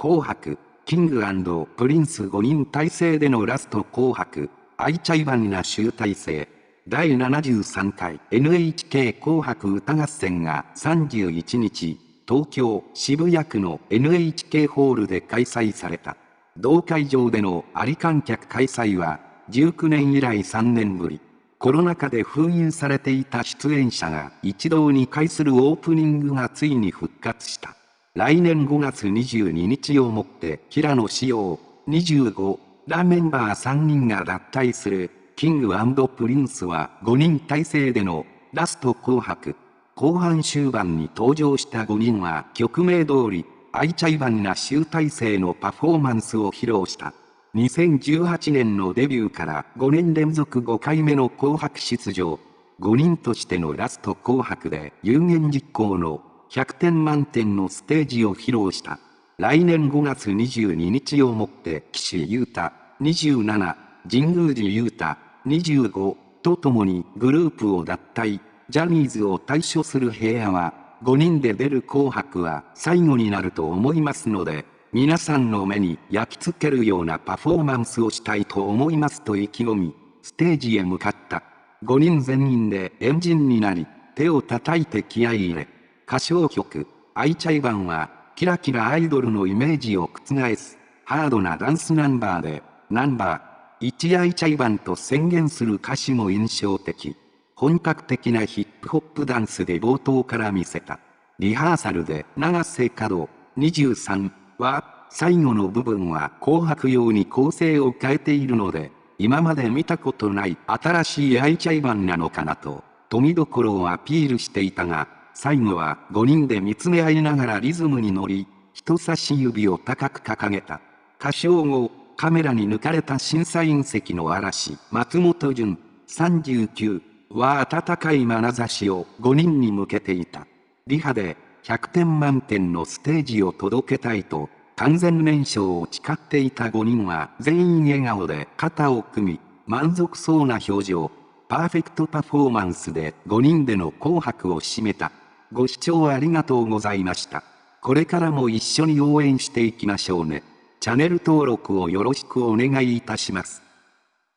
紅白、キングプリンス5人体制でのラスト紅白、 ichiban な集大成。第73回 NHK 紅白歌合戦が31日、東京渋谷区の NHK ホールで開催された。同会場での有観客開催は、19年以来3年ぶり。コロナ禍で封印されていた出演者が一堂に会するオープニングがついに復活した。来年5月22日をもって平野紫耀25らメンバー3人が脱退するキングプリンスは5人体制でのラスト紅白。後半終盤に登場した5人は曲名通り、 ichiban な集大成のパフォーマンスを披露した。2018年のデビューから5年連続5回目の紅白出場。5人としてのラスト紅白で有言実行の100点満点のステージを披露した。来年5月22日をもって岸優太27、神宮寺優太25と共にグループを脱退、ジャニーズを退所する平野は5人で出る紅白は最後になると思いますので、皆さんの目に焼き付けるようなパフォーマンスをしたいと思いますと意気込み、ステージへ向かった。5人全員でエンジンになり、手を叩いて気合い入れ、歌唱曲、アイチャイバンは、キラキラアイドルのイメージを覆す、ハードなダンスナンバーで、ナンバー、1アイチャイバンと宣言する歌詞も印象的。本格的なヒップホップダンスで冒頭から見せた。リハーサルで長瀬角23は、最後の部分は紅白用に構成を変えているので、今まで見たことない新しいアイチャイバンなのかなと、富みどころをアピールしていたが、最後は5人で見つめ合いながらリズムに乗り、人差し指を高く掲げた。歌唱後、カメラに抜かれた審査員席の嵐、松本潤、39は温かい眼差しを5人に向けていた。リハで100点満点のステージを届けたいと、完全燃焼を誓っていた5人は全員笑顔で肩を組み、満足そうな表情、パーフェクトパフォーマンスで5人での紅白を締めた。ご視聴ありがとうございました。これからも一緒に応援していきましょうね。チャンネル登録をよろしくお願いいたします。